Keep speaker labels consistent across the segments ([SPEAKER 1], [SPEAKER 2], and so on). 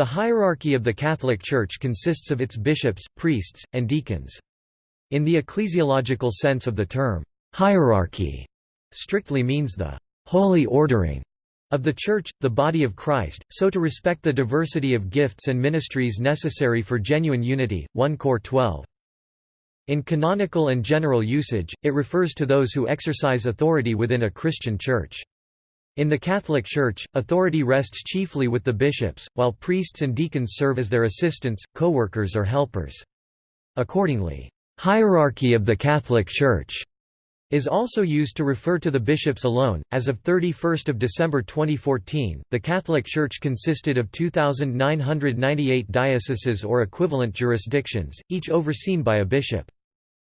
[SPEAKER 1] The hierarchy of the Catholic Church consists of its bishops, priests, and deacons. In the ecclesiological sense of the term, hierarchy strictly means the holy ordering of the Church, the body of Christ, so to respect the diversity of gifts and ministries necessary for genuine unity. 1 Cor 12. In canonical and general usage, it refers to those who exercise authority within a Christian church. In the Catholic Church, authority rests chiefly with the bishops, while priests and deacons serve as their assistants, co-workers or helpers. Accordingly, hierarchy of the Catholic Church is also used to refer to the bishops alone. As of 31 December 2014, the Catholic Church consisted of 2,998 dioceses or equivalent jurisdictions, each overseen by a bishop.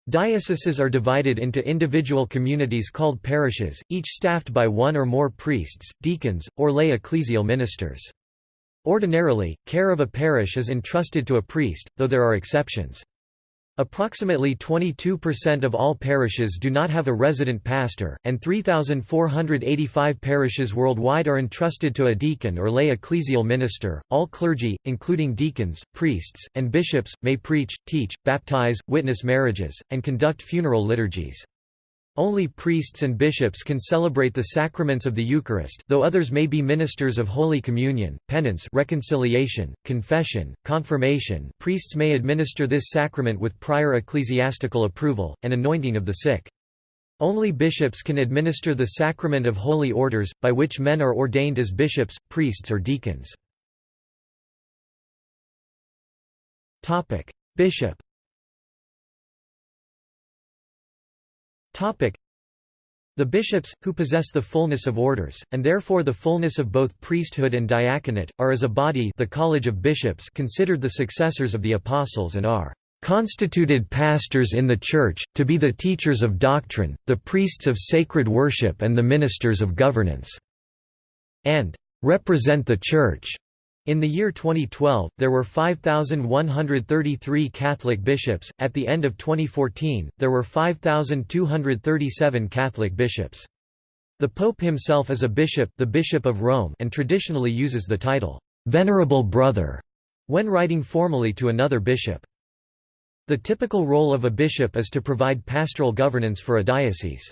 [SPEAKER 1] Dioceses are divided into individual communities called parishes, each staffed by one or more priests, deacons, or lay ecclesial ministers. Ordinarily, care of a parish is entrusted to a priest, though there are exceptions. Approximately 22% of all parishes do not have a resident pastor, and 3,485 parishes worldwide are entrusted to a deacon or lay ecclesial minister. All clergy, including deacons, priests, and bishops, may preach, teach, baptize, witness marriages, and conduct funeral liturgies. Only priests and bishops can celebrate the sacraments of the Eucharist though others may be ministers of Holy Communion, penance reconciliation, confession, confirmation priests may administer this sacrament with prior ecclesiastical approval, and anointing of the sick. Only bishops can administer the sacrament of holy orders, by which men are ordained as bishops, priests or deacons. Bishop The bishops, who possess the fullness of orders, and therefore the fullness of both priesthood and diaconate, are as a body the College of Bishops considered the successors of the Apostles and are "...constituted pastors in the Church, to be the teachers of doctrine, the priests of sacred worship and the ministers of governance," and "...represent the Church." In the year 2012, there were 5,133 Catholic bishops. At the end of 2014, there were 5,237 Catholic bishops. The Pope himself is a bishop, the Bishop of Rome, and traditionally uses the title Venerable Brother when writing formally to another bishop. The typical role of a bishop is to provide pastoral governance for a diocese.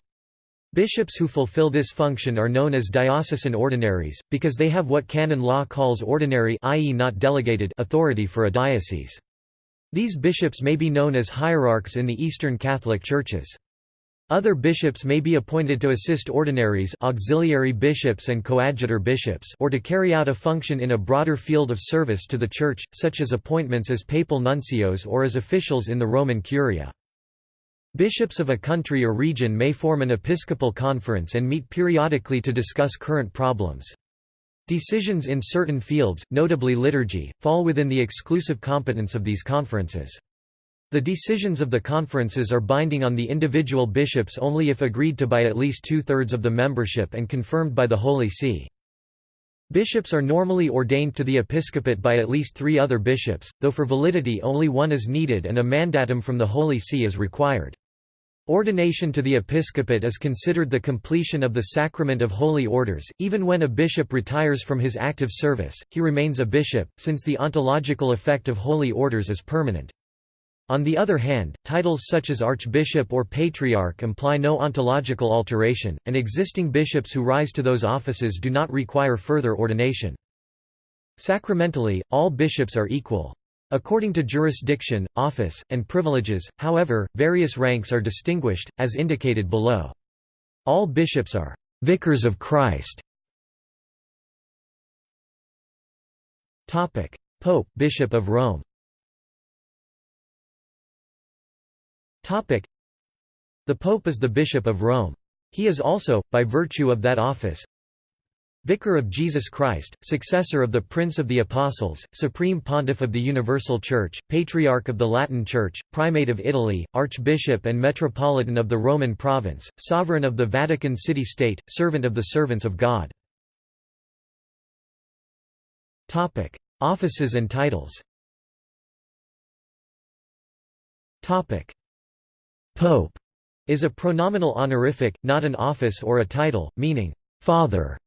[SPEAKER 1] Bishops who fulfill this function are known as diocesan ordinaries, because they have what canon law calls ordinary i.e. not delegated authority for a diocese. These bishops may be known as hierarchs in the Eastern Catholic Churches. Other bishops may be appointed to assist ordinaries auxiliary bishops and coadjutor bishops or to carry out a function in a broader field of service to the Church, such as appointments as papal nuncios or as officials in the Roman Curia. Bishops of a country or region may form an episcopal conference and meet periodically to discuss current problems. Decisions in certain fields, notably liturgy, fall within the exclusive competence of these conferences. The decisions of the conferences are binding on the individual bishops only if agreed to by at least two-thirds of the membership and confirmed by the Holy See. Bishops are normally ordained to the episcopate by at least three other bishops, though for validity only one is needed and a mandatum from the Holy See is required. Ordination to the episcopate is considered the completion of the sacrament of holy orders. Even when a bishop retires from his active service, he remains a bishop, since the ontological effect of holy orders is permanent. On the other hand, titles such as archbishop or patriarch imply no ontological alteration, and existing bishops who rise to those offices do not require further ordination. Sacramentally, all bishops are equal. According to jurisdiction, office, and privileges, however, various ranks are distinguished, as indicated below. All bishops are «vicars of Christ». Pope Bishop of Rome The Pope is the Bishop of Rome. He is also, by virtue of that office, Vicar of Jesus Christ, successor of the Prince of the Apostles, Supreme Pontiff of the Universal Church, Patriarch of the Latin Church, Primate of Italy, Archbishop and Metropolitan of the Roman Province, Sovereign of the Vatican City-State, Servant of the Servants of God. Offices and titles. Pope is a pronominal honorific, not an office or a title, meaning, father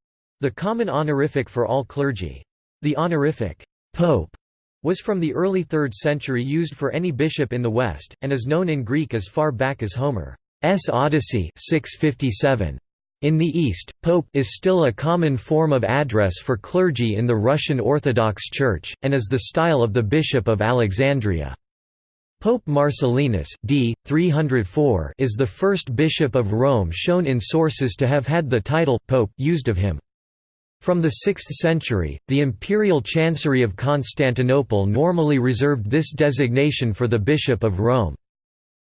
[SPEAKER 1] the common honorific for all clergy. The honorific, pope was from the early 3rd century used for any bishop in the West, and is known in Greek as far back as Homer's Odyssey 657. In the East, pope is still a common form of address for clergy in the Russian Orthodox Church, and is the style of the Bishop of Alexandria. Pope Marcellinus d. 304 is the first bishop of Rome shown in sources to have had the title pope used of him. From the 6th century, the imperial chancery of Constantinople normally reserved this designation for the Bishop of Rome.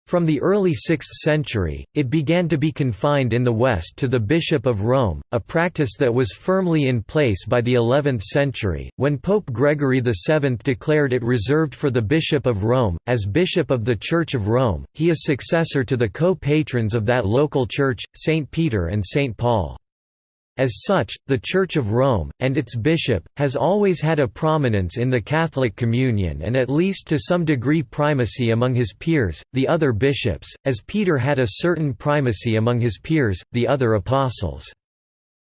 [SPEAKER 1] From the early 6th century, it began to be confined in the West to the Bishop of Rome, a practice that was firmly in place by the 11th century, when Pope Gregory VII declared it reserved for the Bishop of Rome. As Bishop of the Church of Rome, he is successor to the co patrons of that local church, St. Peter and St. Paul. As such, the Church of Rome, and its bishop, has always had a prominence in the Catholic communion and at least to some degree primacy among his peers, the other bishops, as Peter had a certain primacy among his peers, the other apostles.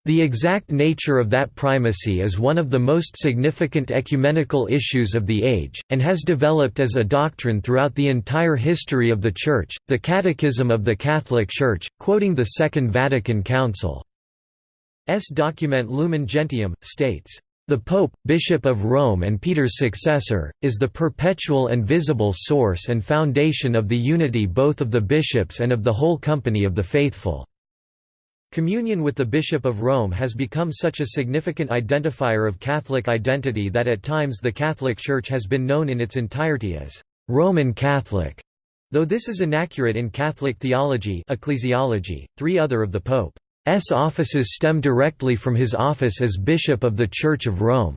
[SPEAKER 1] The exact nature of that primacy is one of the most significant ecumenical issues of the age, and has developed as a doctrine throughout the entire history of the Church. The Catechism of the Catholic Church, quoting the Second Vatican Council, S document Lumen Gentium, states, "...the Pope, Bishop of Rome and Peter's successor, is the perpetual and visible source and foundation of the unity both of the bishops and of the whole company of the faithful." Communion with the Bishop of Rome has become such a significant identifier of Catholic identity that at times the Catholic Church has been known in its entirety as Roman Catholic. Though this is inaccurate in Catholic theology ecclesiology, three other of the Pope offices stem directly from his office as Bishop of the Church of Rome.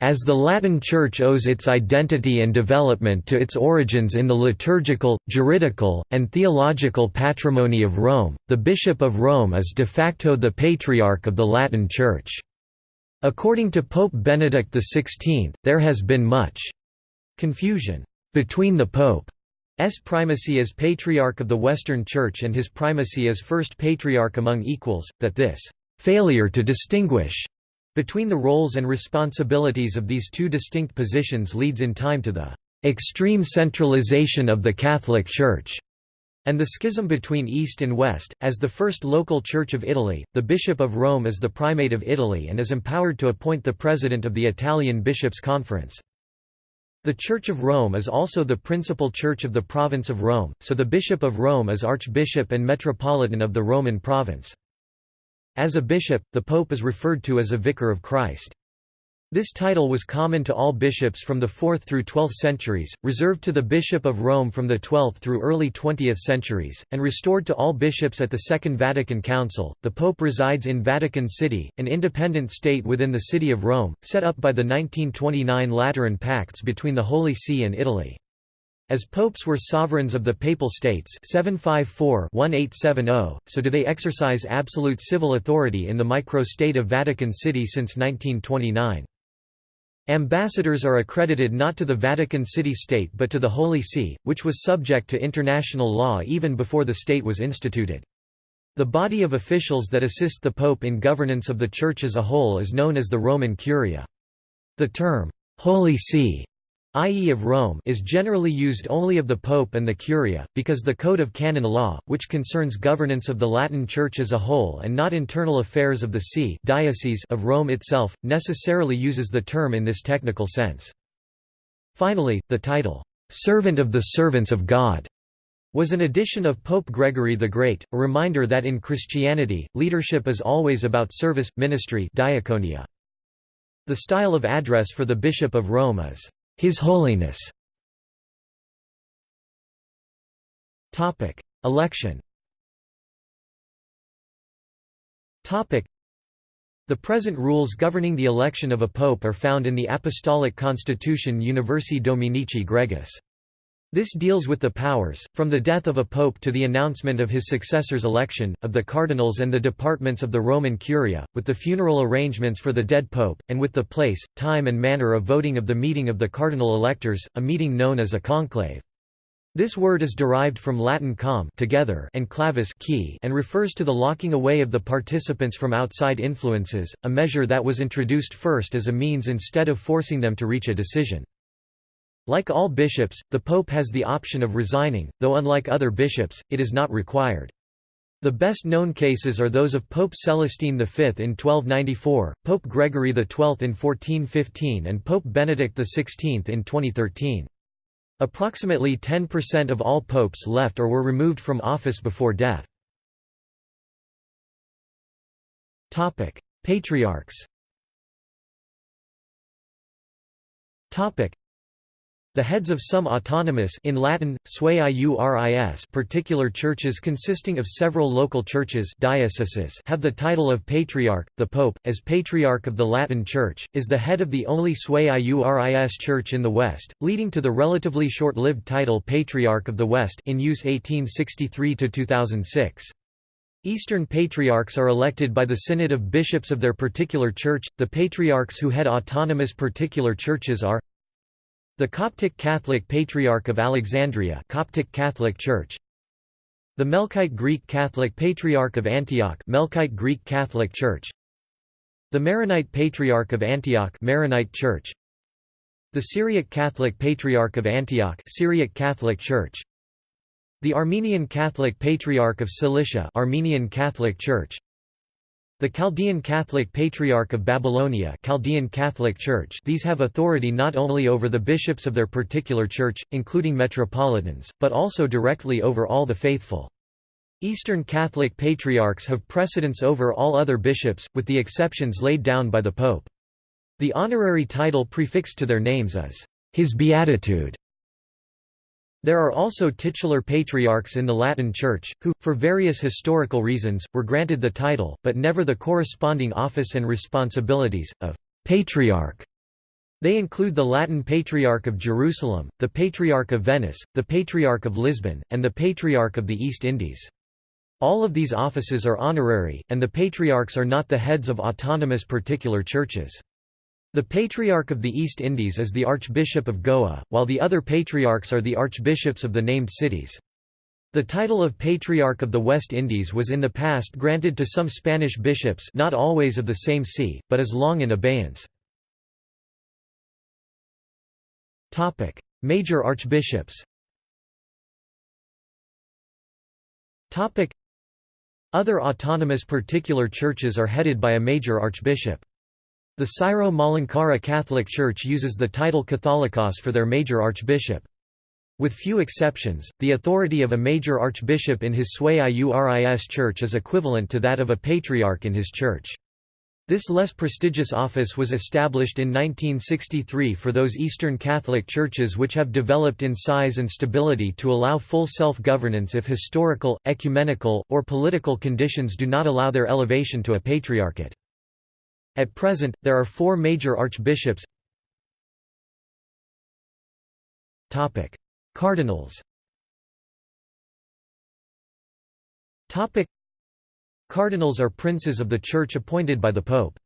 [SPEAKER 1] As the Latin Church owes its identity and development to its origins in the liturgical, juridical, and theological patrimony of Rome, the Bishop of Rome is de facto the Patriarch of the Latin Church. According to Pope Benedict XVI, there has been much confusion between the Pope S primacy as Patriarch of the Western Church and his primacy as First Patriarch among equals, that this «failure to distinguish» between the roles and responsibilities of these two distinct positions leads in time to the «extreme centralization of the Catholic Church» and the schism between East and West. As the first local church of Italy, the Bishop of Rome is the primate of Italy and is empowered to appoint the president of the Italian Bishops' Conference. The Church of Rome is also the principal church of the province of Rome, so the Bishop of Rome is Archbishop and Metropolitan of the Roman province. As a bishop, the pope is referred to as a vicar of Christ. This title was common to all bishops from the 4th through 12th centuries, reserved to the Bishop of Rome from the 12th through early 20th centuries, and restored to all bishops at the Second Vatican Council. The Pope resides in Vatican City, an independent state within the City of Rome, set up by the 1929 Lateran Pacts between the Holy See and Italy. As popes were sovereigns of the Papal States 754-1870, so do they exercise absolute civil authority in the micro-state of Vatican City since 1929. Ambassadors are accredited not to the Vatican City State but to the Holy See, which was subject to international law even before the state was instituted. The body of officials that assist the Pope in governance of the Church as a whole is known as the Roman Curia. The term, Holy See i.e. of Rome is generally used only of the Pope and the Curia, because the Code of Canon Law, which concerns governance of the Latin Church as a whole and not internal affairs of the see diocese of Rome itself, necessarily uses the term in this technical sense. Finally, the title, "'Servant of the Servants of God' was an addition of Pope Gregory the Great, a reminder that in Christianity, leadership is always about service, ministry diaconia. The style of address for the Bishop of Rome is his Holiness. Election. The present rules governing the election of a pope are found in the Apostolic Constitution Universi Dominici Gregis. This deals with the powers, from the death of a pope to the announcement of his successor's election, of the cardinals and the departments of the Roman Curia, with the funeral arrangements for the dead pope, and with the place, time and manner of voting of the meeting of the cardinal electors, a meeting known as a conclave. This word is derived from Latin com together and clavis key and refers to the locking away of the participants from outside influences, a measure that was introduced first as a means instead of forcing them to reach a decision. Like all bishops, the pope has the option of resigning, though unlike other bishops, it is not required. The best known cases are those of Pope Celestine V in 1294, Pope Gregory XII in 1415 and Pope Benedict XVI in 2013. Approximately 10% of all popes left or were removed from office before death. Patriarchs the heads of some autonomous in Latin, particular churches consisting of several local churches dioceses have the title of Patriarch. The Pope, as Patriarch of the Latin Church, is the head of the only sui iuris church in the West, leading to the relatively short-lived title Patriarch of the West in use 1863 to 2006. Eastern Patriarchs are elected by the Synod of Bishops of their particular church. The Patriarchs who head autonomous particular churches are the Coptic Catholic Patriarch of Alexandria Coptic Catholic Church The Melkite Greek Catholic Patriarch of Antioch Melkite Greek Catholic Church The Maronite Patriarch of Antioch Maronite Church The Syriac Catholic Patriarch of Antioch Syriac Catholic Church The Armenian Catholic Patriarch of Cilicia Armenian Catholic Church the Chaldean Catholic Patriarch of Babylonia Chaldean Catholic Church these have authority not only over the bishops of their particular church, including metropolitans, but also directly over all the faithful. Eastern Catholic Patriarchs have precedence over all other bishops, with the exceptions laid down by the Pope. The honorary title prefixed to their names is, His Beatitude. There are also titular patriarchs in the Latin Church, who, for various historical reasons, were granted the title, but never the corresponding office and responsibilities, of patriarch. They include the Latin Patriarch of Jerusalem, the Patriarch of Venice, the Patriarch of Lisbon, and the Patriarch of the East Indies. All of these offices are honorary, and the patriarchs are not the heads of autonomous particular churches. The Patriarch of the East Indies is the Archbishop of Goa, while the other patriarchs are the archbishops of the named cities. The title of Patriarch of the West Indies was in the past granted to some Spanish bishops not always of the same see, but is long in abeyance. Major archbishops Other autonomous particular churches are headed by a major archbishop. The Syro-Malankara Catholic Church uses the title Catholicos for their major archbishop. With few exceptions, the authority of a major archbishop in his sui iuris church is equivalent to that of a patriarch in his church. This less prestigious office was established in 1963 for those Eastern Catholic churches which have developed in size and stability to allow full self-governance if historical, ecumenical, or political conditions do not allow their elevation to a patriarchate. At present, there are four major archbishops Cardinals Cardinals are princes of the Church appointed by the Pope.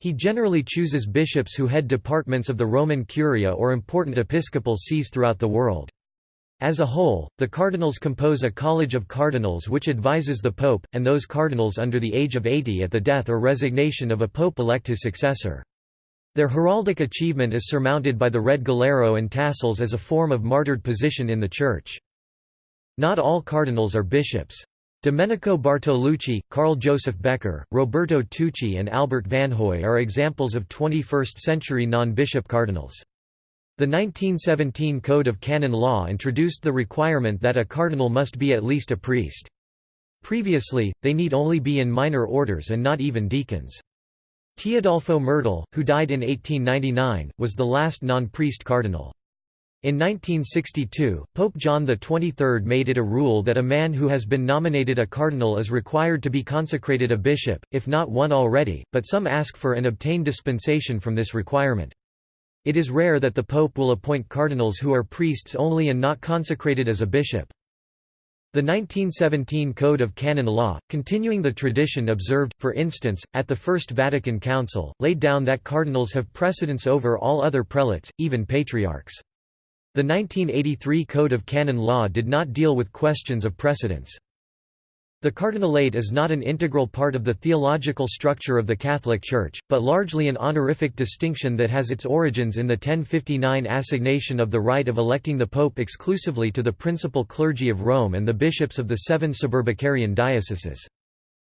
[SPEAKER 1] He generally chooses bishops who head departments of the Roman Curia or important episcopal sees throughout the world. As a whole, the cardinals compose a college of cardinals which advises the pope, and those cardinals under the age of 80 at the death or resignation of a pope elect his successor. Their heraldic achievement is surmounted by the red galero and tassels as a form of martyred position in the Church. Not all cardinals are bishops. Domenico Bartolucci, Karl Josef Becker, Roberto Tucci and Albert Vanhoye are examples of 21st-century non-bishop cardinals. The 1917 Code of Canon Law introduced the requirement that a cardinal must be at least a priest. Previously, they need only be in minor orders and not even deacons. Teodolfo Mertel, who died in 1899, was the last non-priest cardinal. In 1962, Pope John XXIII made it a rule that a man who has been nominated a cardinal is required to be consecrated a bishop, if not one already, but some ask for and obtain dispensation from this requirement. It is rare that the Pope will appoint cardinals who are priests only and not consecrated as a bishop. The 1917 Code of Canon Law, continuing the tradition observed, for instance, at the First Vatican Council, laid down that cardinals have precedence over all other prelates, even patriarchs. The 1983 Code of Canon Law did not deal with questions of precedence. The cardinalate is not an integral part of the theological structure of the Catholic Church, but largely an honorific distinction that has its origins in the 1059 assignation of the right of electing the Pope exclusively to the principal clergy of Rome and the bishops of the seven suburbicarian dioceses.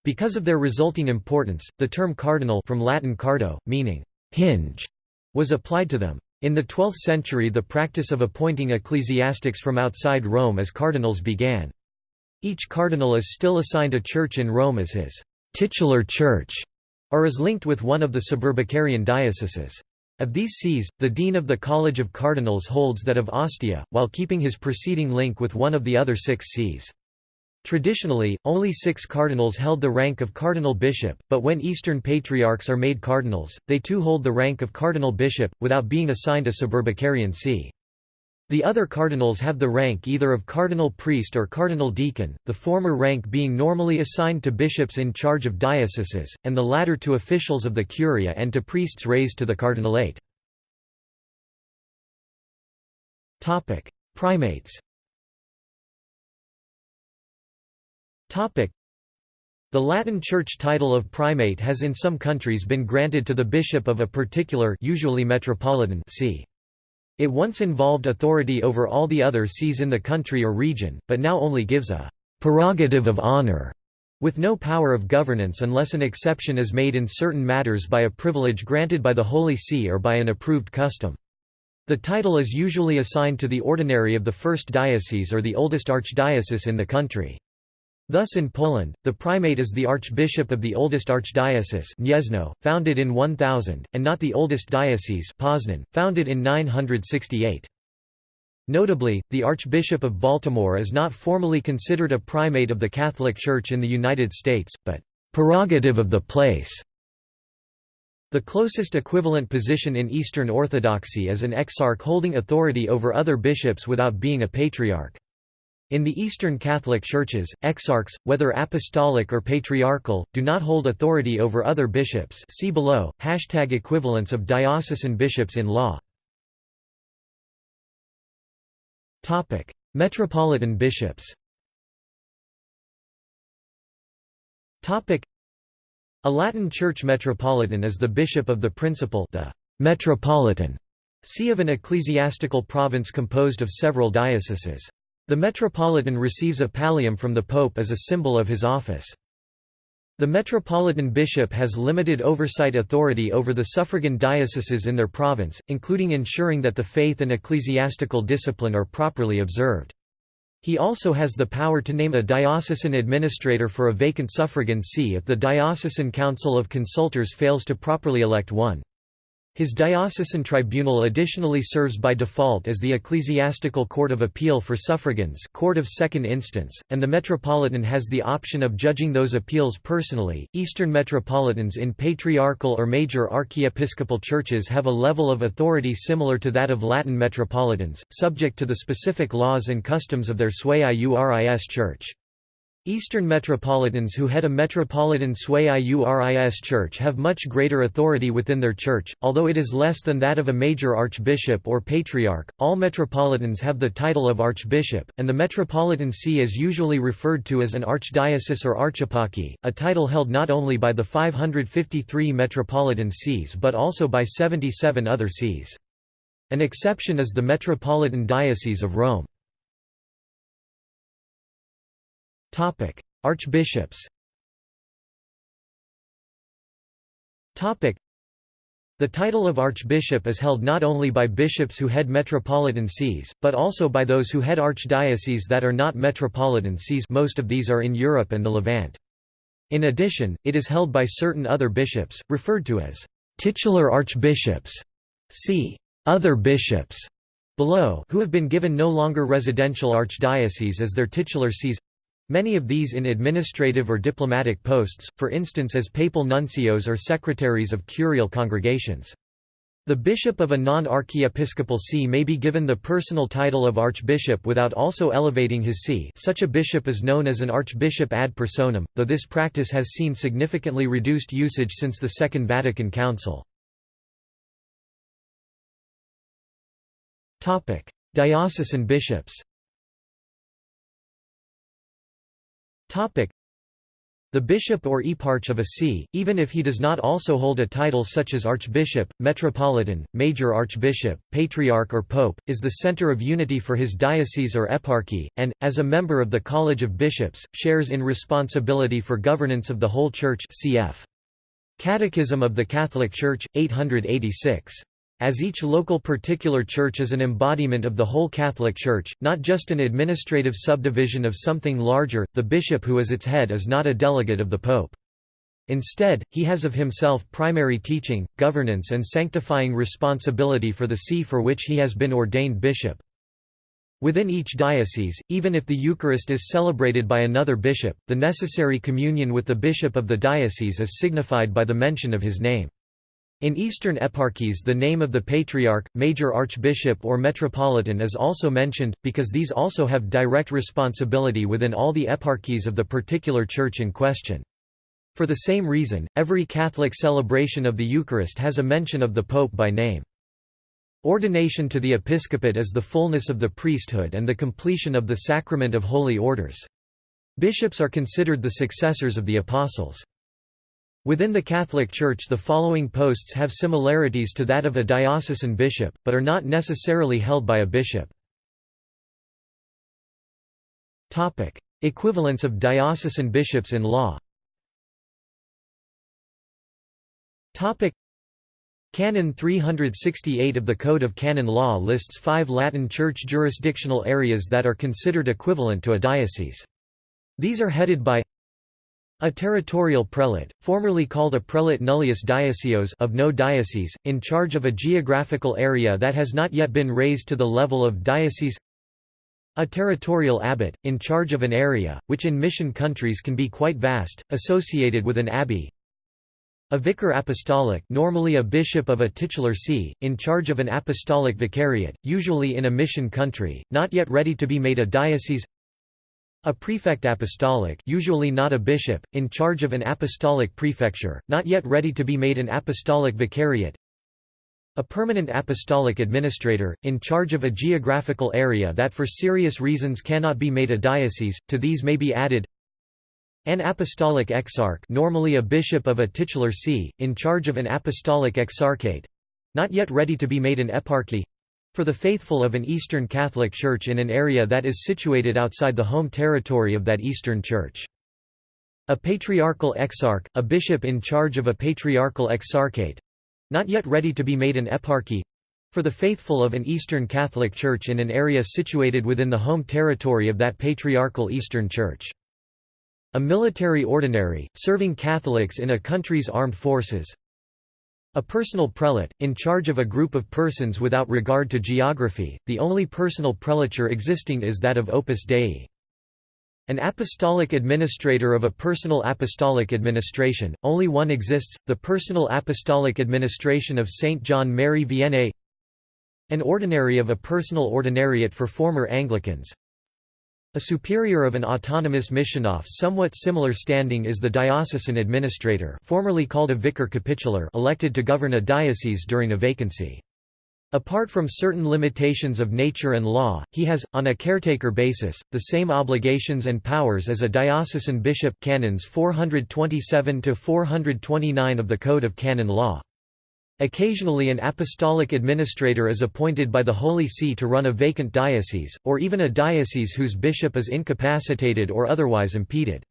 [SPEAKER 1] Because of their resulting importance, the term cardinal from Latin cardo, meaning hinge, was applied to them. In the 12th century the practice of appointing ecclesiastics from outside Rome as cardinals began. Each cardinal is still assigned a church in Rome as his titular church, or is linked with one of the suburbicarian dioceses. Of these sees, the dean of the College of Cardinals holds that of Ostia, while keeping his preceding link with one of the other six sees. Traditionally, only six cardinals held the rank of cardinal bishop, but when Eastern patriarchs are made cardinals, they too hold the rank of cardinal bishop, without being assigned a suburbicarian see. The other cardinals have the rank either of cardinal priest or cardinal deacon, the former rank being normally assigned to bishops in charge of dioceses, and the latter to officials of the curia and to priests raised to the cardinalate. Primates The Latin Church title of primate has in some countries been granted to the bishop of a particular usually metropolitan see. It once involved authority over all the other sees in the country or region, but now only gives a «prerogative of honor» with no power of governance unless an exception is made in certain matters by a privilege granted by the Holy See or by an approved custom. The title is usually assigned to the ordinary of the first diocese or the oldest archdiocese in the country. Thus in Poland, the primate is the archbishop of the oldest archdiocese Gniezno, founded in 1000, and not the oldest diocese Poznan, founded in 968. Notably, the Archbishop of Baltimore is not formally considered a primate of the Catholic Church in the United States, but prerogative of the place. The closest equivalent position in Eastern Orthodoxy is an exarch holding authority over other bishops without being a patriarch. In the Eastern Catholic Churches, exarchs, whether apostolic or patriarchal, do not hold authority over other bishops see below, hashtag equivalence of diocesan bishops in law. Metropolitan bishops A Latin church metropolitan is the bishop of the principal the metropolitan see of an ecclesiastical province composed of several dioceses. The metropolitan receives a pallium from the pope as a symbol of his office. The metropolitan bishop has limited oversight authority over the suffragan dioceses in their province, including ensuring that the faith and ecclesiastical discipline are properly observed. He also has the power to name a diocesan administrator for a vacant suffragan see if the diocesan council of consultors fails to properly elect one. His diocesan tribunal additionally serves by default as the Ecclesiastical Court of Appeal for Suffragans court of second instance, and the Metropolitan has the option of judging those appeals personally. Eastern Metropolitans in patriarchal or major archiepiscopal churches have a level of authority similar to that of Latin Metropolitans, subject to the specific laws and customs of their sui iuris church. Eastern metropolitans who head a metropolitan sui iuris church have much greater authority within their church, although it is less than that of a major archbishop or patriarch. All metropolitans have the title of archbishop, and the metropolitan see is usually referred to as an archdiocese or archeparchy, a title held not only by the 553 metropolitan sees but also by 77 other sees. An exception is the Metropolitan Diocese of Rome. Archbishops. Topic: The title of archbishop is held not only by bishops who head metropolitan sees, but also by those who head archdioceses that are not metropolitan sees most of these are in Europe and the Levant. In addition, it is held by certain other bishops, referred to as titular archbishops. See other bishops below who have been given no longer residential archdioceses as their titular sees Many of these in administrative or diplomatic posts, for instance as papal nuncios or secretaries of curial congregations. The bishop of a non-archiepiscopal see may be given the personal title of archbishop without also elevating his see such a bishop is known as an archbishop ad personam, though this practice has seen significantly reduced usage since the Second Vatican Council. Diocesan bishops the bishop or eparch of a see, even if he does not also hold a title such as archbishop, metropolitan, major archbishop, patriarch or pope, is the center of unity for his diocese or eparchy, and, as a member of the College of Bishops, shares in responsibility for governance of the whole Church cf. Catechism of the Catholic Church, 886. As each local particular church is an embodiment of the whole Catholic Church, not just an administrative subdivision of something larger, the bishop who is its head is not a delegate of the pope. Instead, he has of himself primary teaching, governance and sanctifying responsibility for the see for which he has been ordained bishop. Within each diocese, even if the Eucharist is celebrated by another bishop, the necessary communion with the bishop of the diocese is signified by the mention of his name. In Eastern eparchies the name of the patriarch, major archbishop or metropolitan is also mentioned, because these also have direct responsibility within all the eparchies of the particular church in question. For the same reason, every Catholic celebration of the Eucharist has a mention of the Pope by name. Ordination to the episcopate is the fullness of the priesthood and the completion of the sacrament of holy orders. Bishops are considered the successors of the apostles. Within the Catholic Church the following posts have similarities to that of a diocesan bishop, but are not necessarily held by a bishop. Equivalence of diocesan bishops in law Canon 368 of the Code of Canon Law lists five Latin Church jurisdictional areas that are considered equivalent to a diocese. These are headed by a territorial prelate, formerly called a prelate nullius dioeceos of no diocese, in charge of a geographical area that has not yet been raised to the level of diocese. A territorial abbot, in charge of an area, which in mission countries can be quite vast, associated with an abbey. A vicar apostolic normally a bishop of a titular see, in charge of an apostolic vicariate, usually in a mission country, not yet ready to be made a diocese a prefect apostolic usually not a bishop, in charge of an apostolic prefecture, not yet ready to be made an apostolic vicariate. A permanent apostolic administrator, in charge of a geographical area that for serious reasons cannot be made a diocese, to these may be added an apostolic exarch normally a bishop of a titular see, in charge of an apostolic exarchate—not yet ready to be made an eparchy for the faithful of an Eastern Catholic Church in an area that is situated outside the home territory of that Eastern Church. A patriarchal exarch, a bishop in charge of a patriarchal exarchate—not yet ready to be made an eparchy, for the faithful of an Eastern Catholic Church in an area situated within the home territory of that patriarchal Eastern Church. A military ordinary, serving Catholics in a country's armed forces, a personal prelate, in charge of a group of persons without regard to geography, the only personal prelature existing is that of Opus Dei. An apostolic administrator of a personal apostolic administration, only one exists, the personal apostolic administration of Saint John Mary Vianney An ordinary of a personal ordinariate for former Anglicans a superior of an autonomous mission of somewhat similar standing is the diocesan administrator formerly called a vicar capitular elected to govern a diocese during a vacancy. Apart from certain limitations of nature and law, he has, on a caretaker basis, the same obligations and powers as a diocesan bishop canons 427–429 of the Code of Canon Law. Occasionally an apostolic administrator is appointed by the Holy See to run a vacant diocese, or even a diocese whose bishop is incapacitated or otherwise impeded.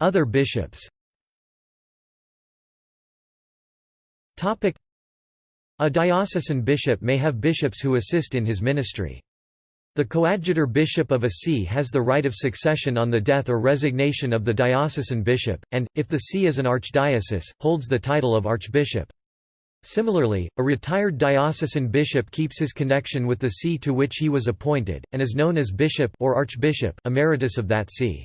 [SPEAKER 1] Other bishops A diocesan bishop may have bishops who assist in his ministry. The coadjutor bishop of a see has the right of succession on the death or resignation of the diocesan bishop, and, if the see is an archdiocese, holds the title of archbishop. Similarly, a retired diocesan bishop keeps his connection with the see to which he was appointed, and is known as bishop or archbishop emeritus of that see.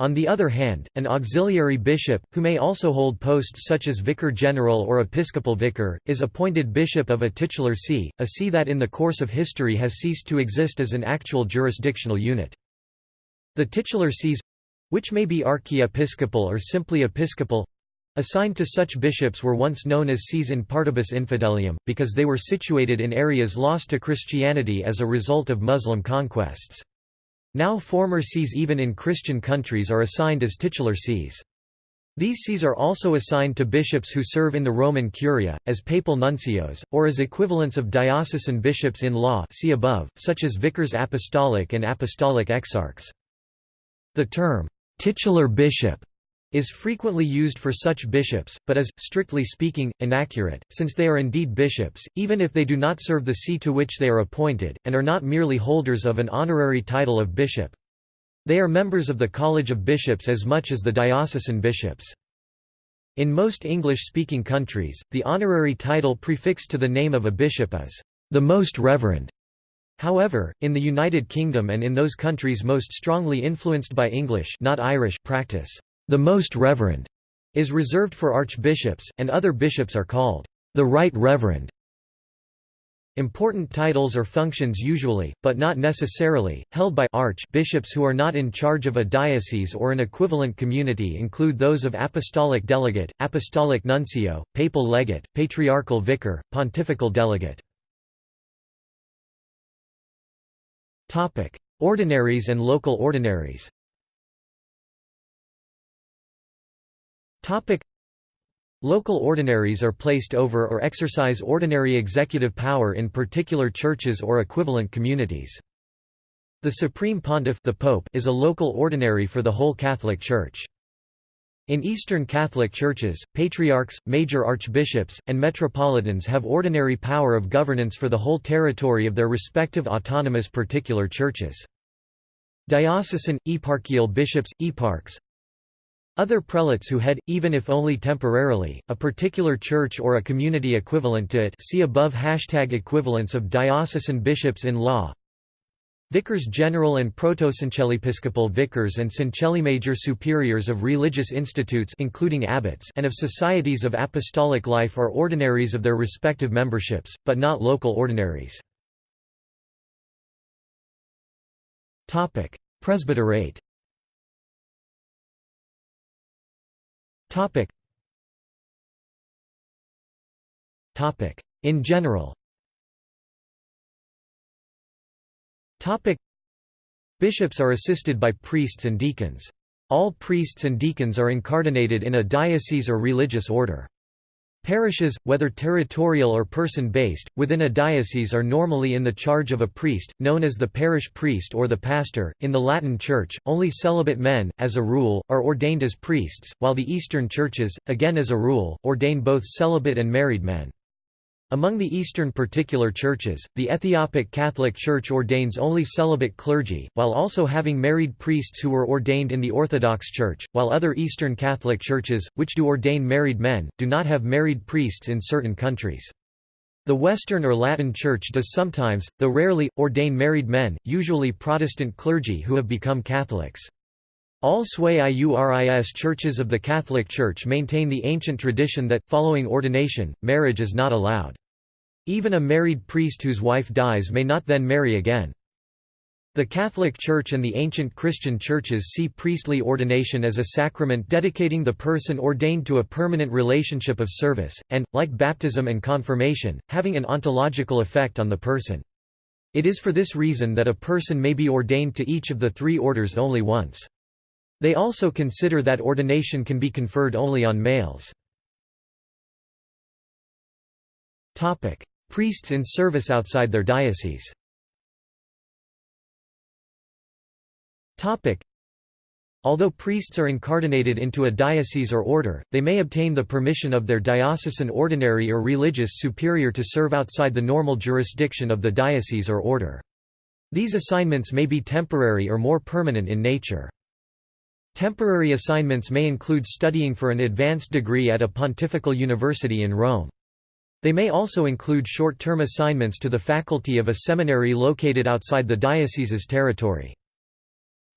[SPEAKER 1] On the other hand, an auxiliary bishop, who may also hold posts such as vicar general or episcopal vicar, is appointed bishop of a titular see, a see that in the course of history has ceased to exist as an actual jurisdictional unit. The titular sees which may be archiepiscopal or simply episcopal Assigned to such bishops were once known as sees in partibus infidelium, because they were situated in areas lost to Christianity as a result of Muslim conquests. Now former sees even in Christian countries are assigned as titular sees. These sees are also assigned to bishops who serve in the Roman Curia, as papal nuncios, or as equivalents of diocesan bishops in law see above, such as vicars apostolic and apostolic exarchs. The term, titular bishop is frequently used for such bishops, but is, strictly speaking, inaccurate, since they are indeed bishops, even if they do not serve the see to which they are appointed, and are not merely holders of an honorary title of bishop. They are members of the College of Bishops as much as the diocesan bishops. In most English-speaking countries, the honorary title prefixed to the name of a bishop is, "...the Most Reverend." However, in the United Kingdom and in those countries most strongly influenced by English not Irish practice, the Most Reverend is reserved for archbishops, and other bishops are called the Right Reverend. Important titles or functions usually, but not necessarily, held by archbishops who are not in charge of a diocese or an equivalent community include those of apostolic delegate, apostolic nuncio, papal legate, patriarchal vicar, pontifical delegate. Ordinaries and local ordinaries Topic Local ordinaries are placed over or exercise ordinary executive power in particular churches or equivalent communities. The Supreme Pontiff the Pope is a local ordinary for the whole Catholic Church. In Eastern Catholic churches, patriarchs, major archbishops, and metropolitans have ordinary power of governance for the whole territory of their respective autonomous particular churches. Diocesan, eparchial bishops, eparchs, other prelates who head, even if only temporarily, a particular church or a community equivalent to it see above hashtag equivalents of diocesan bishops in law. Vicars general and proto-syncellepiscopal vicars and syncellimajor superiors of religious institutes including abbots and of societies of apostolic life are ordinaries of their respective memberships, but not local ordinaries. Presbyterate Topic. Topic. In general Topic. Bishops are assisted by priests and deacons. All priests and deacons are incardinated in a diocese or religious order. Parishes, whether territorial or person-based, within a diocese are normally in the charge of a priest, known as the parish priest or the pastor. In the Latin Church, only celibate men, as a rule, are ordained as priests, while the Eastern churches, again as a rule, ordain both celibate and married men. Among the Eastern particular churches, the Ethiopic Catholic Church ordains only celibate clergy, while also having married priests who were ordained in the Orthodox Church, while other Eastern Catholic churches, which do ordain married men, do not have married priests in certain countries. The Western or Latin Church does sometimes, though rarely, ordain married men, usually Protestant clergy who have become Catholics. All Sui Iuris churches of the Catholic Church maintain the ancient tradition that, following ordination, marriage is not allowed. Even a married priest whose wife dies may not then marry again. The Catholic Church and the ancient Christian churches see priestly ordination as a sacrament dedicating the person ordained to a permanent relationship of service, and, like baptism and confirmation, having an ontological effect on the person. It is for this reason that a person may be ordained to each of the three orders only once. They also consider that ordination can be conferred only on males. Priests in service outside their diocese Although priests are incardinated into a diocese or order, they may obtain the permission of their diocesan ordinary or religious superior to serve outside the normal jurisdiction of the diocese or order. These assignments may be temporary or more permanent in nature. Temporary assignments may include studying for an advanced degree at a pontifical university in Rome. They may also include short-term assignments to the faculty of a seminary located outside the diocese's territory.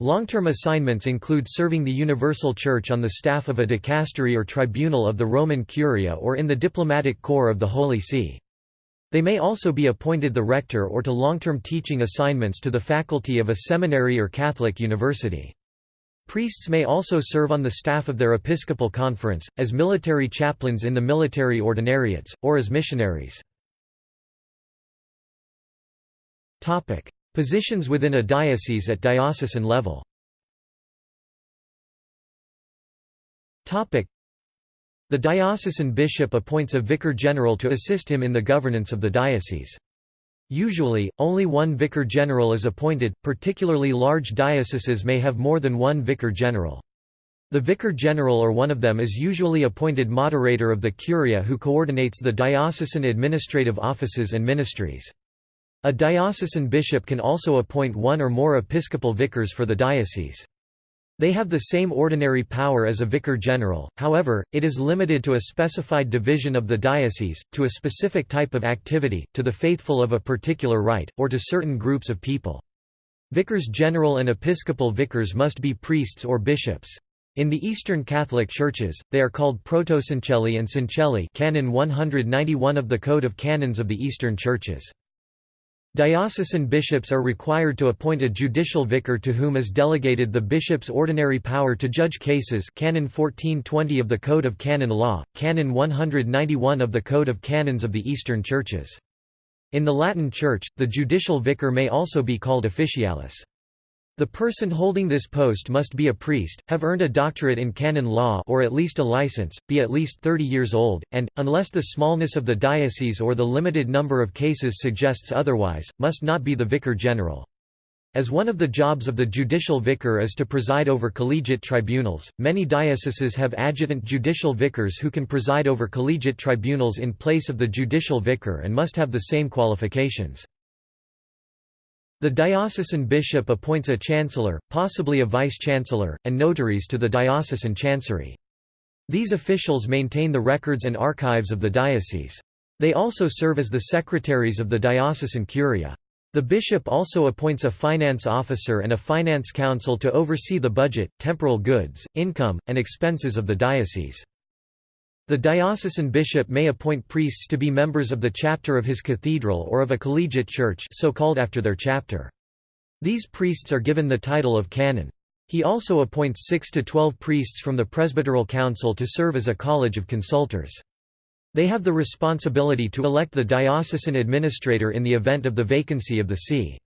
[SPEAKER 1] Long-term assignments include serving the Universal Church on the staff of a dicastery or tribunal of the Roman Curia or in the diplomatic corps of the Holy See. They may also be appointed the rector or to long-term teaching assignments to the faculty of a seminary or Catholic university. Priests may also serve on the staff of their episcopal conference, as military chaplains in the military ordinariates, or as missionaries. Positions within a diocese at diocesan level the diocesan bishop appoints a vicar general to assist him in the governance of the diocese. Usually, only one vicar general is appointed, particularly large dioceses may have more than one vicar general. The vicar general or one of them is usually appointed moderator of the curia who coordinates the diocesan administrative offices and ministries. A diocesan bishop can also appoint one or more episcopal vicars for the diocese. They have the same ordinary power as a vicar general, however, it is limited to a specified division of the diocese, to a specific type of activity, to the faithful of a particular rite, or to certain groups of people. Vicars general and episcopal vicars must be priests or bishops. In the Eastern Catholic Churches, they are called protosyncellii and syncellii canon 191 of the Code of Canons of the Eastern Churches. Diocesan bishops are required to appoint a judicial vicar to whom is delegated the bishop's ordinary power to judge cases Canon 1420 of the Code of Canon Law, Canon 191 of the Code of Canons of the Eastern Churches. In the Latin Church, the judicial vicar may also be called officialis. The person holding this post must be a priest, have earned a doctorate in canon law or at least a license, be at least 30 years old, and, unless the smallness of the diocese or the limited number of cases suggests otherwise, must not be the vicar general. As one of the jobs of the judicial vicar is to preside over collegiate tribunals, many dioceses have adjutant judicial vicars who can preside over collegiate tribunals in place of the judicial vicar and must have the same qualifications. The diocesan bishop appoints a chancellor, possibly a vice-chancellor, and notaries to the diocesan chancery. These officials maintain the records and archives of the diocese. They also serve as the secretaries of the diocesan curia. The bishop also appoints a finance officer and a finance council to oversee the budget, temporal goods, income, and expenses of the diocese. The diocesan bishop may appoint priests to be members of the chapter of his cathedral or of a collegiate church so called after their chapter. These priests are given the title of canon. He also appoints 6 to 12 priests from the presbyteral council to serve as a college of consultors. They have the responsibility to elect the diocesan administrator in the event of the vacancy of the see.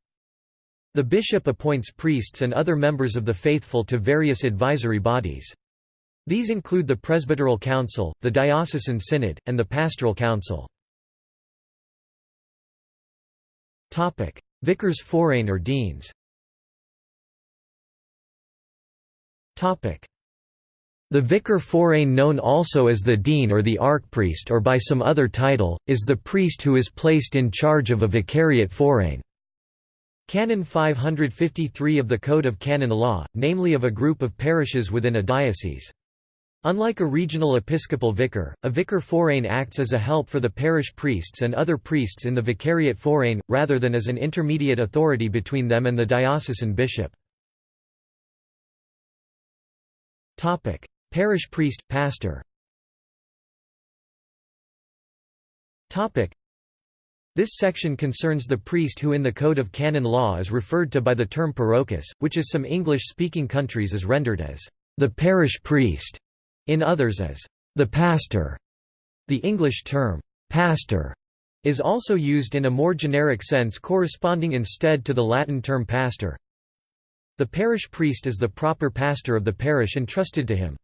[SPEAKER 1] The bishop appoints priests and other members of the faithful to various advisory bodies. These include the Presbyteral Council, the Diocesan Synod, and the Pastoral Council. Vicars forain or deans the vicar forain known also as the dean or the archpriest or by some other title, is the priest who is placed in charge of a vicariate forain. Canon 553 of the Code of Canon Law, namely of a group of parishes within a diocese. Unlike a regional episcopal vicar, a vicar forain acts as a help for the parish priests and other priests in the vicariate forain, rather than as an intermediate authority between them and the diocesan bishop. Parish priest, pastor. This section concerns the priest who in the Code of Canon Law is referred to by the term parochus, which is some English-speaking countries is rendered as the parish priest in others as the pastor. The English term, pastor, is also used in a more generic sense corresponding instead to the Latin term pastor. The parish priest is the proper pastor of the parish entrusted to him.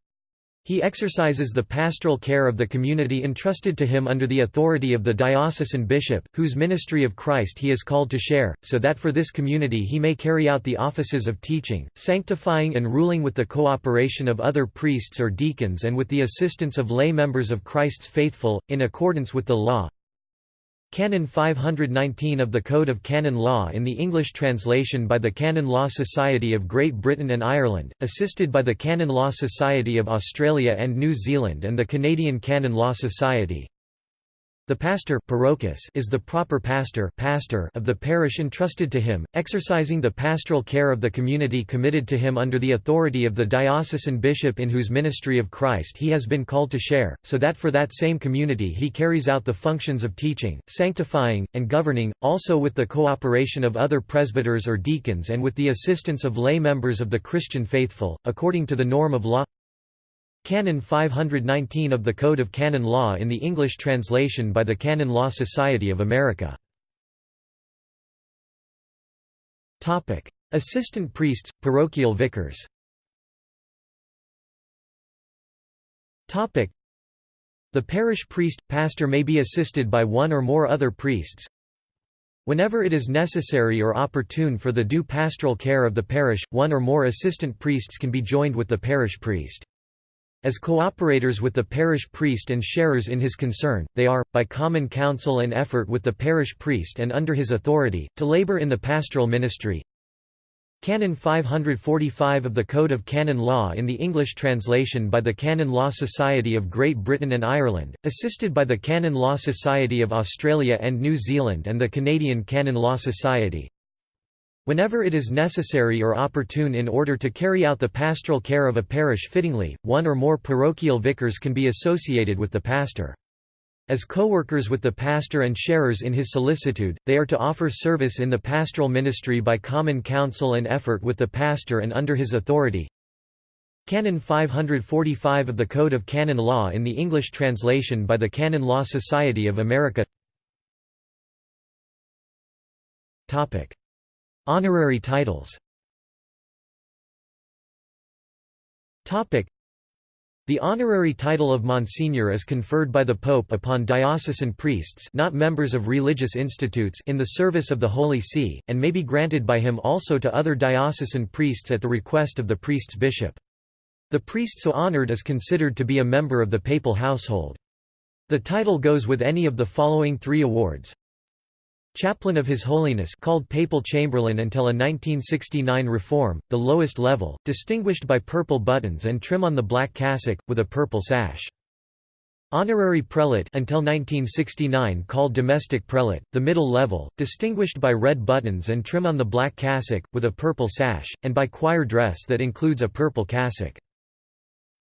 [SPEAKER 1] He exercises the pastoral care of the community entrusted to him under the authority of the diocesan bishop, whose ministry of Christ he is called to share, so that for this community he may carry out the offices of teaching, sanctifying and ruling with the cooperation of other priests or deacons and with the assistance of lay members of Christ's faithful, in accordance with the law, Canon 519 of the Code of Canon Law in the English translation by the Canon Law Society of Great Britain and Ireland, assisted by the Canon Law Society of Australia and New Zealand and the Canadian Canon Law Society. The pastor is the proper pastor, pastor of the parish entrusted to him, exercising the pastoral care of the community committed to him under the authority of the diocesan bishop in whose ministry of Christ he has been called to share, so that for that same community he carries out the functions of teaching, sanctifying, and governing, also with the cooperation of other presbyters or deacons and with the assistance of lay members of the Christian faithful, according to the norm of law Canon 519 of the Code of Canon Law in the English translation by the Canon Law Society of America. Assistant priests, parochial vicars The parish priest, pastor may be assisted by one or more other priests. Whenever it is necessary or opportune for the due pastoral care of the parish, one or more assistant priests can be joined with the parish priest. As cooperators with the parish priest and sharers in his concern, they are, by common counsel and effort with the parish priest and under his authority, to labor in the pastoral ministry. Canon 545 of the Code of Canon Law in the English translation by the Canon Law Society of Great Britain and Ireland, assisted by the Canon Law Society of Australia and New Zealand and the Canadian Canon Law Society. Whenever it is necessary or opportune in order to carry out the pastoral care of a parish fittingly, one or more parochial vicars can be associated with the pastor. As co-workers with the pastor and sharers in his solicitude, they are to offer service in the pastoral ministry by common counsel and effort with the pastor and under his authority. Canon 545 of the Code of Canon Law in the English translation by the Canon Law Society of America
[SPEAKER 2] Honorary titles the honorary title of Monsignor is conferred by the Pope upon diocesan priests not members of religious institutes in the service of the Holy See, and may be granted by him also to other diocesan priests at the request of the priest's bishop. The priest so honored is considered to be a member of the papal household. The title goes with any of the following three awards Chaplain of His Holiness called Papal Chamberlain until a 1969 reform, the lowest level, distinguished by purple buttons and trim on the black cassock, with a purple sash. Honorary Prelate until 1969 called Domestic Prelate, the middle level, distinguished by red buttons and trim on the black cassock, with a purple sash, and by choir dress that includes a purple cassock.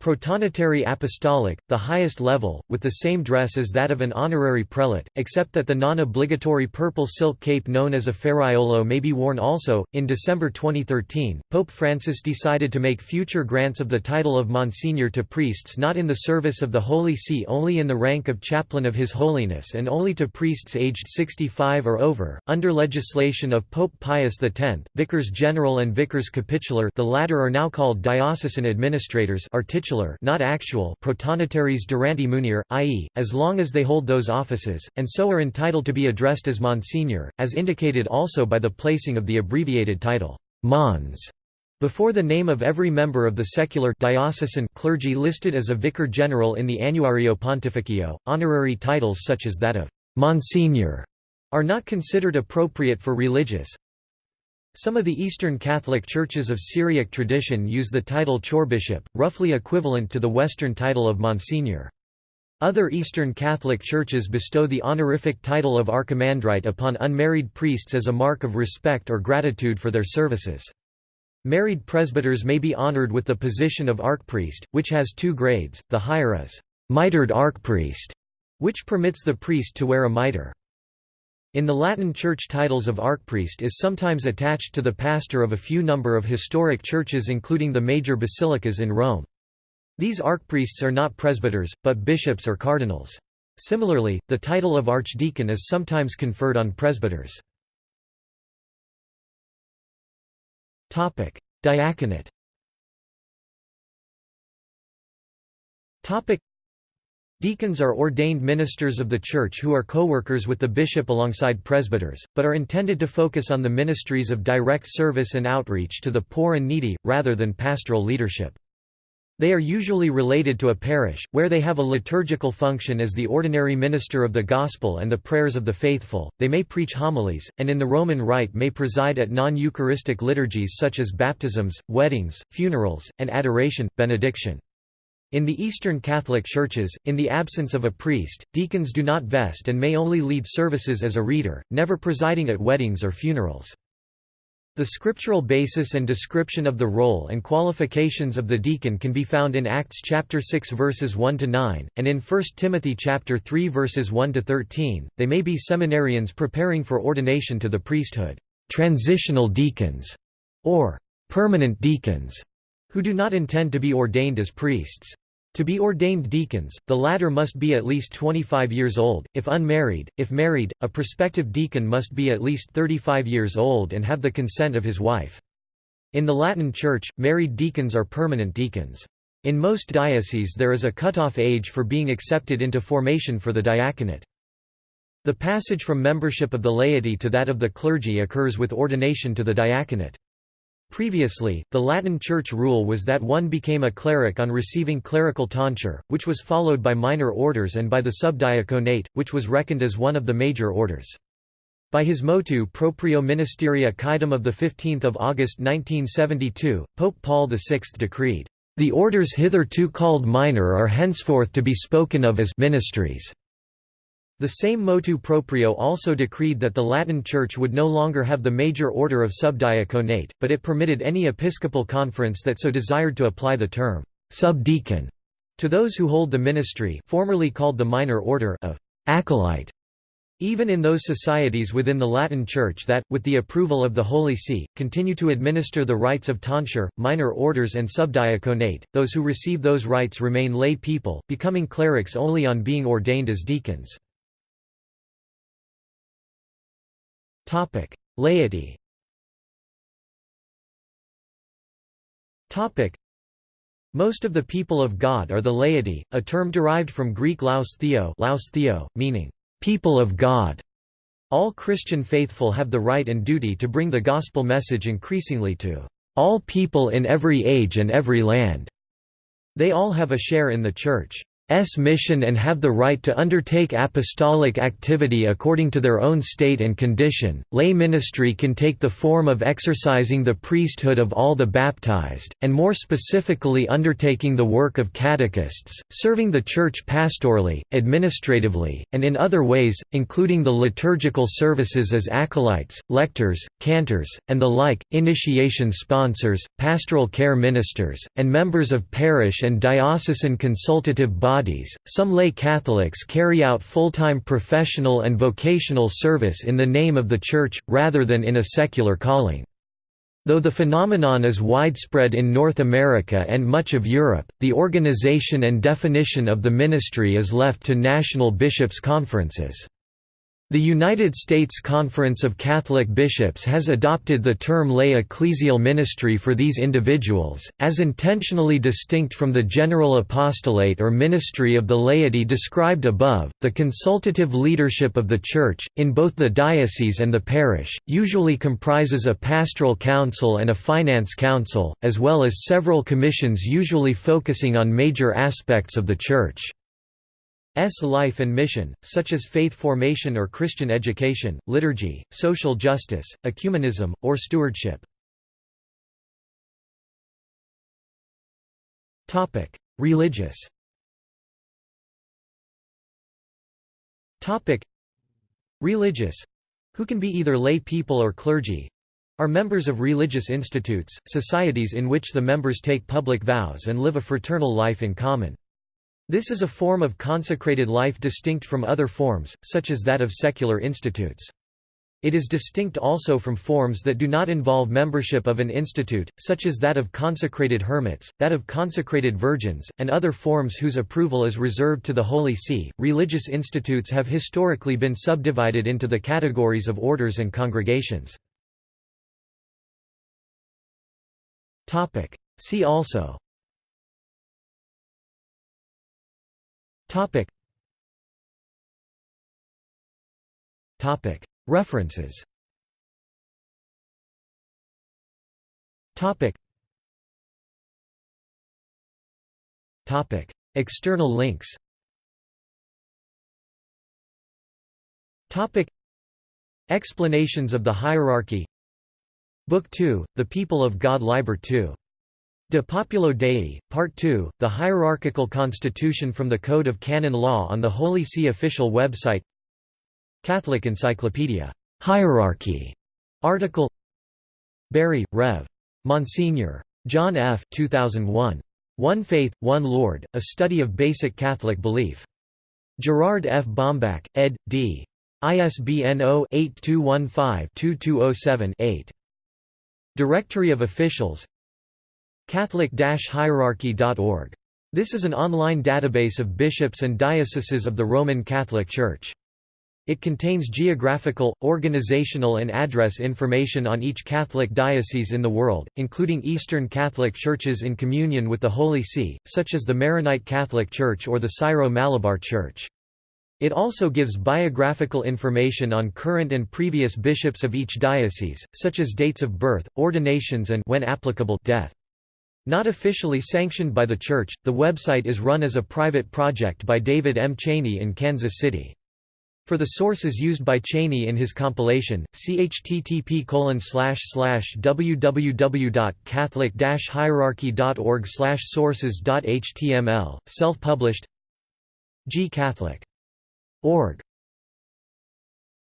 [SPEAKER 2] Protonotary Apostolic, the highest level, with the same dress as that of an honorary prelate, except that the non-obligatory purple silk cape known as a ferraiolo may be worn also. In December 2013, Pope Francis decided to make future grants of the title of Monsignor to priests not in the service of the Holy See only in the rank of chaplain of His Holiness and only to priests aged 65 or over. Under legislation of Pope Pius X, vicars general and vicars capitular, the latter are now called diocesan administrators, are titular not actual protonotaries durante munere, i.e., as long as they hold those offices, and so are entitled to be addressed as Monsignor, as indicated also by the placing of the abbreviated title, Mons, before the name of every member of the secular diocesan clergy listed as a vicar general in the Annuario Pontificio. Honorary titles such as that of Monsignor are not considered appropriate for religious, some of the Eastern Catholic churches of Syriac tradition use the title chorbishop, roughly equivalent to the Western title of Monsignor. Other Eastern Catholic churches bestow the honorific title of archimandrite upon unmarried priests as a mark of respect or gratitude for their services. Married presbyters may be honored with the position of archpriest, which has two grades, the higher is mitred archpriest, which permits the priest to wear a mitre. In the Latin Church titles of archpriest is sometimes attached to the pastor of a few number of historic churches including the major basilicas in Rome. These archpriests are not presbyters, but bishops or cardinals. Similarly, the title of archdeacon is sometimes conferred on presbyters. Diaconate Deacons are ordained ministers of the Church who are co-workers with the bishop alongside presbyters, but are intended to focus on the ministries of direct service and outreach to the poor and needy, rather than pastoral leadership. They are usually related to a parish, where they have a liturgical function as the ordinary minister of the Gospel and the prayers of the faithful. They may preach homilies, and in the Roman Rite may preside at non Eucharistic liturgies such as baptisms, weddings, funerals, and adoration, benediction.
[SPEAKER 1] In the Eastern Catholic churches, in the absence of a priest, deacons do not vest and may only lead services as a reader, never presiding at weddings or funerals. The scriptural basis and description of the role and qualifications of the deacon can be found in Acts chapter 6 verses 1 to 9 and in 1 Timothy chapter 3 verses 1 to 13. They may be seminarians preparing for ordination to the priesthood, transitional deacons, or permanent deacons, who do not intend to be ordained as priests. To be ordained deacons, the latter must be at least 25 years old, if unmarried, if married, a prospective deacon must be at least 35 years old and have the consent of his wife. In the Latin Church, married deacons are permanent deacons. In most dioceses there is a cutoff age for being accepted into formation for the diaconate. The passage from membership of the laity to that of the clergy occurs with ordination to the diaconate. Previously, the Latin Church rule was that one became a cleric on receiving clerical tonsure, which was followed by minor orders and by the subdiaconate, which was reckoned as one of the major orders. By his motu proprio ministeria quaedam of 15 August 1972, Pope Paul VI decreed, "...the orders hitherto called minor are henceforth to be spoken of as ministries." The same motu proprio also decreed that the Latin Church would no longer have the major order of subdiaconate, but it permitted any episcopal conference that so desired to apply the term subdeacon to those who hold the ministry formerly called the minor order of acolyte. Even in those societies within the Latin Church that, with the approval of the Holy See, continue to administer the rites of tonsure, minor orders and subdiaconate, those who receive those rites remain lay people, becoming clerics only on being ordained as deacons.
[SPEAKER 2] Topic: Laity. Topic: Most of the people of God are the laity, a term derived from Greek laos theo, laos theo meaning people of God. All Christian faithful have the right and duty to bring the gospel message increasingly to all people in every age and every land. They all have a share in the Church. S mission and have the right to undertake apostolic activity according to their own state and condition. Lay ministry can take the form of exercising the priesthood of all the baptized, and more specifically undertaking the work of catechists, serving the Church pastorally, administratively, and in other ways, including the liturgical services as acolytes, lectors, cantors, and the like, initiation sponsors, pastoral care ministers, and members of parish and diocesan consultative bodies bodies. Some lay Catholics carry out full-time professional and vocational service in the name of the Church, rather than in a secular calling. Though the phenomenon is widespread in North America and much of Europe, the organization and definition of the ministry is left to national bishops' conferences. The United States Conference of Catholic Bishops has adopted the term lay ecclesial ministry for these individuals, as intentionally distinct from the general apostolate or ministry of the laity described above. The consultative leadership of the Church, in both the diocese and the parish, usually comprises a pastoral council and a finance council, as well as several commissions usually focusing on major aspects of the Church. S life and mission, such as faith formation or Christian education, liturgy, social justice, ecumenism, or stewardship. Religious Religious who can be either lay people or clergy are members of religious institutes, societies in which the members take public vows and live a fraternal life in common. This is a form of consecrated life distinct from other forms, such as that of secular institutes. It is distinct also from forms that do not involve membership of an institute, such as that of consecrated hermits, that of consecrated virgins, and other forms whose approval is reserved to the Holy See. Religious institutes have historically been subdivided into the categories of orders and congregations. See also Topic. Topic. References. Topic. Topic. External links. Topic. Explanations of the hierarchy. Book 2, The People of God Liber 2
[SPEAKER 1] De Populo Dei, Part 2, The Hierarchical Constitution from the Code of Canon Law on the Holy See official website Catholic Encyclopedia. Hierarchy. Article Barry, Rev. Monsignor. John F. 2001. One Faith, One Lord, A Study of Basic Catholic Belief. Gerard F. Baumbach, ed. D. ISBN 0-8215-2207-8. Directory of Officials Catholic-hierarchy.org. This is an online database of bishops and dioceses of the Roman Catholic Church. It contains geographical, organizational and address information on each Catholic diocese in the world, including Eastern Catholic churches in communion with the Holy See, such as the Maronite Catholic Church or the Syro-Malabar Church. It also gives biographical information on current and previous bishops of each diocese, such as dates of birth, ordinations and when applicable, death. Not officially sanctioned by the Church, the website is run as a private project by David M. Cheney in Kansas City. For the sources used by Cheney in his compilation, see http www.catholic-hierarchy.org slash sources.html, self-published G Catholic. Org.